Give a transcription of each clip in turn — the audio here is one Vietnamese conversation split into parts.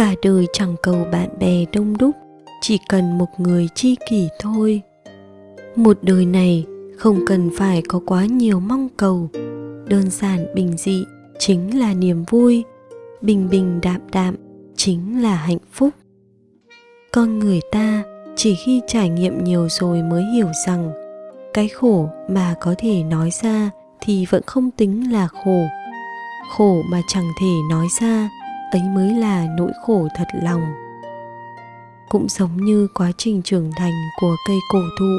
cả đời chẳng cầu bạn bè đông đúc, chỉ cần một người chi kỷ thôi. Một đời này không cần phải có quá nhiều mong cầu. Đơn giản bình dị chính là niềm vui, bình bình đạm đạm chính là hạnh phúc. Con người ta chỉ khi trải nghiệm nhiều rồi mới hiểu rằng, cái khổ mà có thể nói ra thì vẫn không tính là khổ. Khổ mà chẳng thể nói ra ấy mới là nỗi khổ thật lòng. Cũng giống như quá trình trưởng thành của cây cổ thụ,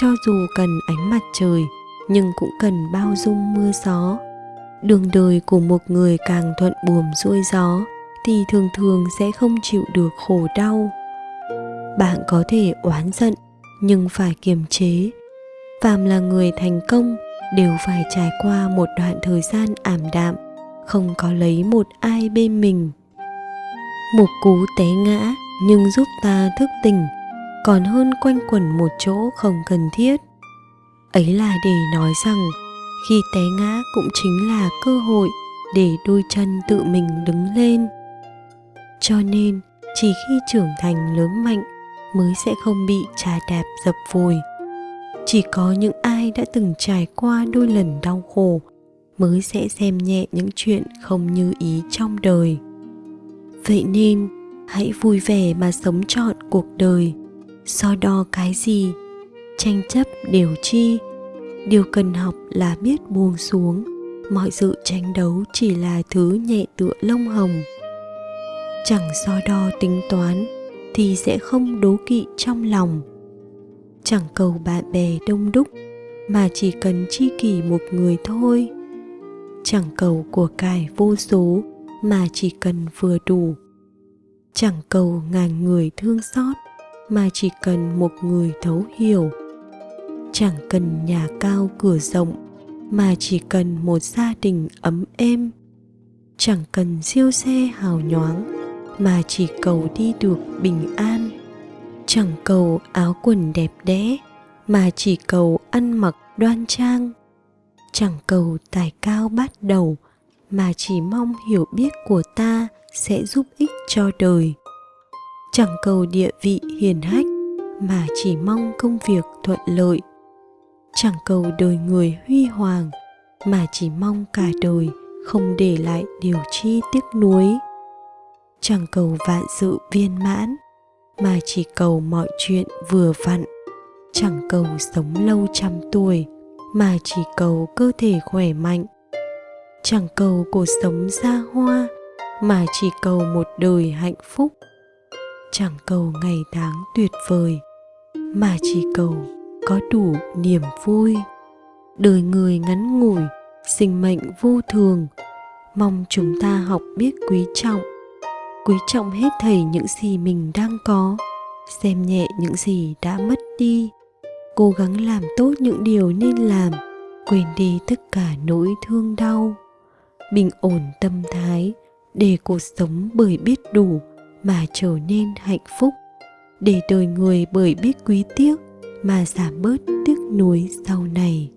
cho dù cần ánh mặt trời, nhưng cũng cần bao dung mưa gió. Đường đời của một người càng thuận buồm xuôi gió, thì thường thường sẽ không chịu được khổ đau. Bạn có thể oán giận, nhưng phải kiềm chế. Phàm là người thành công, đều phải trải qua một đoạn thời gian ảm đạm không có lấy một ai bên mình. Một cú té ngã nhưng giúp ta thức tỉnh, còn hơn quanh quẩn một chỗ không cần thiết. Ấy là để nói rằng, khi té ngã cũng chính là cơ hội để đôi chân tự mình đứng lên. Cho nên, chỉ khi trưởng thành lớn mạnh mới sẽ không bị trà đạp dập vùi. Chỉ có những ai đã từng trải qua đôi lần đau khổ mới sẽ xem nhẹ những chuyện không như ý trong đời. Vậy nên, hãy vui vẻ mà sống trọn cuộc đời. So đo cái gì? Tranh chấp đều chi? Điều cần học là biết buông xuống. Mọi sự tranh đấu chỉ là thứ nhẹ tựa lông hồng. Chẳng so đo tính toán thì sẽ không đố kỵ trong lòng. Chẳng cầu bạn bè đông đúc mà chỉ cần chi kỷ một người thôi chẳng cầu của cải vô số mà chỉ cần vừa đủ. Chẳng cầu ngàn người thương xót mà chỉ cần một người thấu hiểu. Chẳng cần nhà cao cửa rộng mà chỉ cần một gia đình ấm êm. Chẳng cần siêu xe hào nhoáng mà chỉ cầu đi được bình an. Chẳng cầu áo quần đẹp đẽ mà chỉ cầu ăn mặc đoan trang chẳng cầu tài cao bắt đầu, mà chỉ mong hiểu biết của ta sẽ giúp ích cho đời. Chẳng cầu địa vị hiền hách, mà chỉ mong công việc thuận lợi. Chẳng cầu đời người huy hoàng, mà chỉ mong cả đời không để lại điều chi tiếc nuối. Chẳng cầu vạn sự viên mãn, mà chỉ cầu mọi chuyện vừa vặn. Chẳng cầu sống lâu trăm tuổi mà chỉ cầu cơ thể khỏe mạnh. Chẳng cầu cuộc sống xa hoa, mà chỉ cầu một đời hạnh phúc. Chẳng cầu ngày tháng tuyệt vời, mà chỉ cầu có đủ niềm vui. Đời người ngắn ngủi, sinh mệnh vô thường. Mong chúng ta học biết quý trọng. Quý trọng hết thảy những gì mình đang có. Xem nhẹ những gì đã mất đi cố gắng làm tốt những điều nên làm, quên đi tất cả nỗi thương đau. Bình ổn tâm thái để cuộc sống bởi biết đủ mà trở nên hạnh phúc. Để đời người bởi biết quý tiếc mà giảm bớt tiếc nuối sau này.